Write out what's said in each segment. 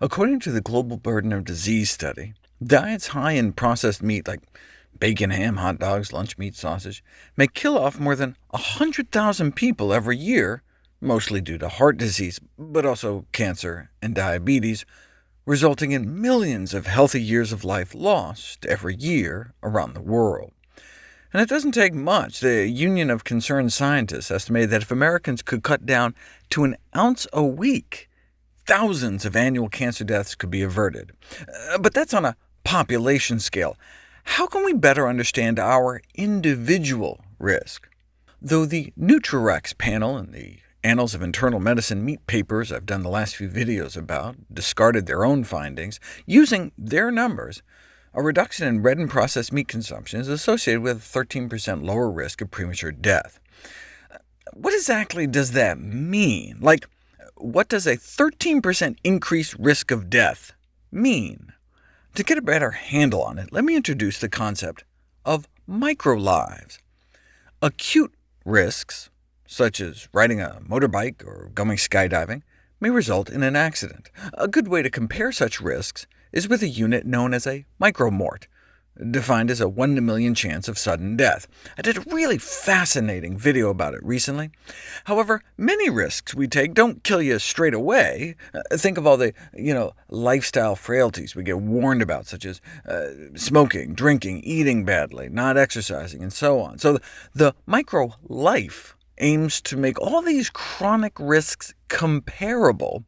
According to the Global Burden of Disease Study, diets high in processed meat like bacon, ham, hot dogs, lunch meat, sausage, may kill off more than 100,000 people every year, mostly due to heart disease, but also cancer and diabetes, resulting in millions of healthy years of life lost every year around the world. And it doesn't take much. The Union of Concerned Scientists estimated that if Americans could cut down to an ounce a week, thousands of annual cancer deaths could be averted. Uh, but that's on a population scale. How can we better understand our individual risk? Though the NutriRECS panel and the Annals of Internal Medicine meat papers I've done the last few videos about discarded their own findings, using their numbers, a reduction in red and processed meat consumption is associated with a 13% lower risk of premature death. What exactly does that mean? Like, what does a 13% increased risk of death mean? To get a better handle on it, let me introduce the concept of microlives. Acute risks, such as riding a motorbike or going skydiving, may result in an accident. A good way to compare such risks is with a unit known as a micromort, defined as a 1 in a million chance of sudden death. I did a really fascinating video about it recently. However, many risks we take don't kill you straight away. Uh, think of all the you know, lifestyle frailties we get warned about, such as uh, smoking, drinking, eating badly, not exercising, and so on. So the, micro-life aims to make all these chronic risks comparable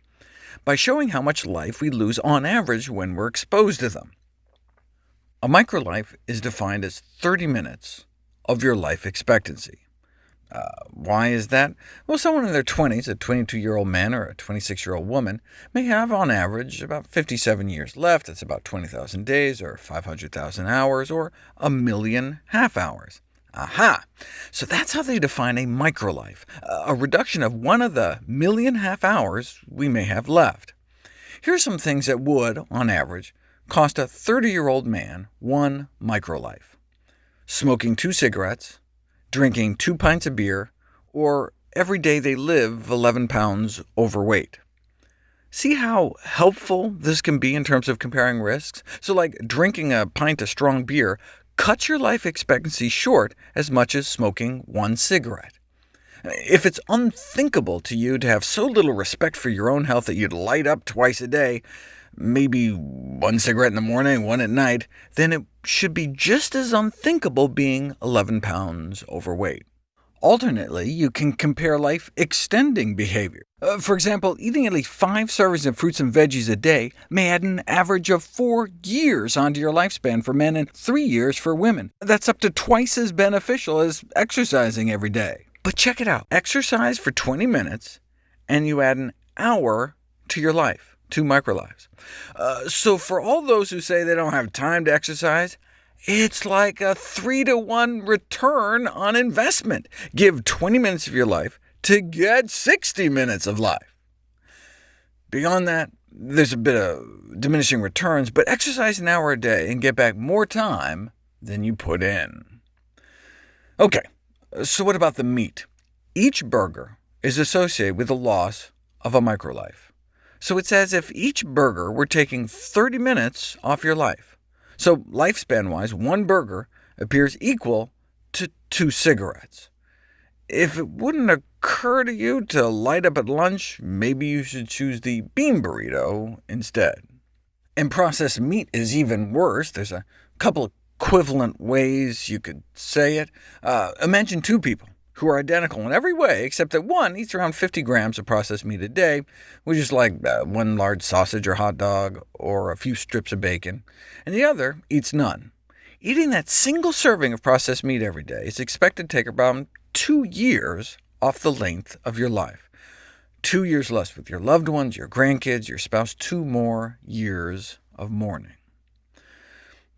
by showing how much life we lose on average when we're exposed to them. A microlife is defined as 30 minutes of your life expectancy. Uh, why is that? Well, someone in their 20s, a 22-year-old man or a 26-year-old woman, may have on average about 57 years left. That's about 20,000 days, or 500,000 hours, or a million half-hours. Aha! So that's how they define a microlife, a reduction of one of the million half-hours we may have left. Here are some things that would, on average, cost a 30-year-old man one microlife. Smoking two cigarettes, drinking two pints of beer, or every day they live 11 pounds overweight. See how helpful this can be in terms of comparing risks? So like drinking a pint of strong beer cuts your life expectancy short as much as smoking one cigarette. If it's unthinkable to you to have so little respect for your own health that you'd light up twice a day, maybe one cigarette in the morning, one at night, then it should be just as unthinkable being 11 pounds overweight. Alternately, you can compare life-extending behavior. Uh, for example, eating at least five servings of fruits and veggies a day may add an average of four years onto your lifespan for men and three years for women. That's up to twice as beneficial as exercising every day. But check it out. Exercise for 20 minutes, and you add an hour to your life two microlives. Uh, so for all those who say they don't have time to exercise, it's like a 3 to 1 return on investment. Give 20 minutes of your life to get 60 minutes of life. Beyond that, there's a bit of diminishing returns, but exercise an hour a day and get back more time than you put in. OK, so what about the meat? Each burger is associated with the loss of a microlife. So it's as if each burger were taking 30 minutes off your life. So lifespan-wise, one burger appears equal to two cigarettes. If it wouldn't occur to you to light up at lunch, maybe you should choose the bean burrito instead. And processed meat is even worse. There's a couple equivalent ways you could say it. Uh, imagine two people who are identical in every way, except that one eats around 50 grams of processed meat a day, which is like uh, one large sausage or hot dog, or a few strips of bacon, and the other eats none. Eating that single serving of processed meat every day is expected to take about two years off the length of your life. Two years less with your loved ones, your grandkids, your spouse, two more years of mourning.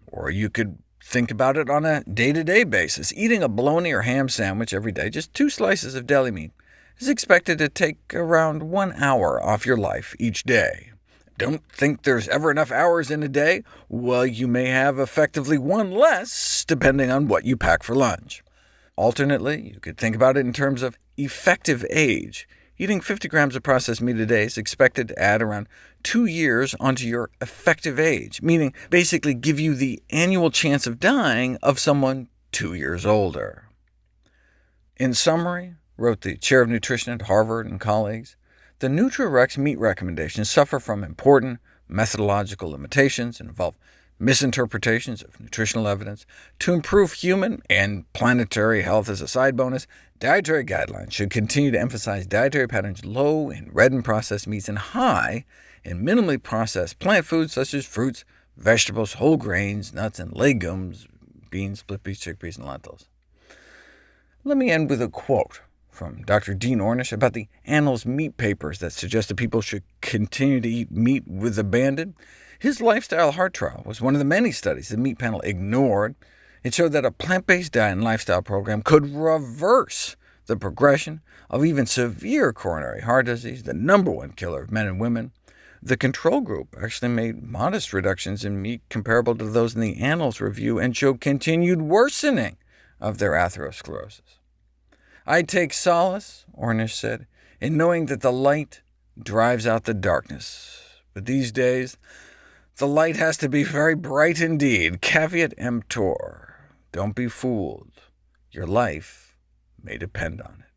Or you could Think about it on a day-to-day -day basis. Eating a bologna or ham sandwich every day, just two slices of deli meat, is expected to take around one hour off your life each day. Don't think there's ever enough hours in a day? Well, you may have effectively one less, depending on what you pack for lunch. Alternately, you could think about it in terms of effective age. Eating 50 grams of processed meat a day is expected to add around two years onto your effective age, meaning basically give you the annual chance of dying of someone two years older. In summary, wrote the chair of nutrition at Harvard and colleagues, the NutriRECS meat recommendations suffer from important methodological limitations and involve misinterpretations of nutritional evidence. To improve human and planetary health as a side bonus, dietary guidelines should continue to emphasize dietary patterns low in red and processed meats and high in minimally processed plant foods such as fruits, vegetables, whole grains, nuts, and legumes, beans, split peas, chickpeas, and lentils. Let me end with a quote from Dr. Dean Ornish about the Annals meat papers that suggested people should continue to eat meat with abandon. His lifestyle heart trial was one of the many studies the meat panel ignored. It showed that a plant-based diet and lifestyle program could reverse the progression of even severe coronary heart disease, the number one killer of men and women. The control group actually made modest reductions in meat comparable to those in the Annals review, and showed continued worsening of their atherosclerosis. I take solace, Ornish said, in knowing that the light drives out the darkness. But these days, the light has to be very bright indeed. Caveat emptor. Don't be fooled. Your life may depend on it.